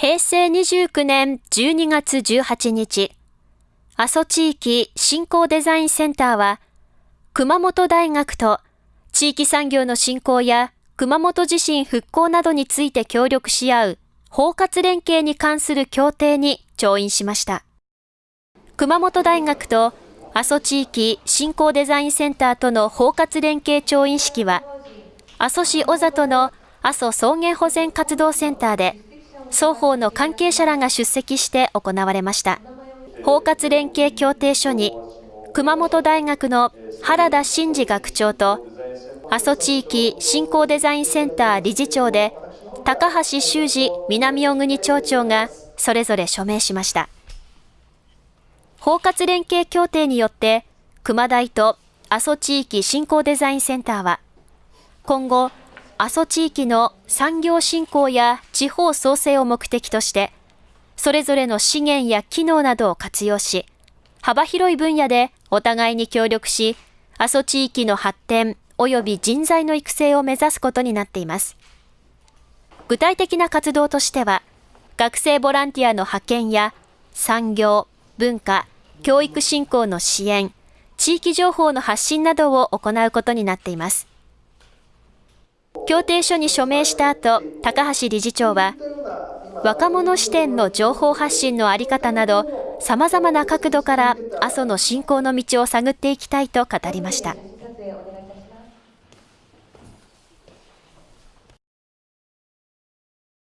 平成29年12月18日、阿蘇地域振興デザインセンターは、熊本大学と地域産業の振興や熊本地震復興などについて協力し合う包括連携に関する協定に調印しました。熊本大学と阿蘇地域振興デザインセンターとの包括連携調印式は、阿蘇市小里の阿蘇草原保全活動センターで、双方の関係者らが出席して行われました。包括連携協定書に、熊本大学の原田真二学長と、阿蘇地域振興デザインセンター理事長で、高橋修二南小国町長がそれぞれ署名しました。包括連携協定によって、熊大と阿蘇地域振興デザインセンターは、今後、阿蘇地域の産業振興や地方創生を目的として、それぞれの資源や機能などを活用し、幅広い分野でお互いに協力し、阿蘇地域の発展及び人材の育成を目指すことになっています。具体的な活動としては、学生ボランティアの派遣や産業、文化、教育振興の支援、地域情報の発信などを行うことになっています。協定書に署名した後、高橋理事長は、若者視点の情報発信の在り方など、様々な角度から阿蘇の振興の道を探っていきたいと語りました。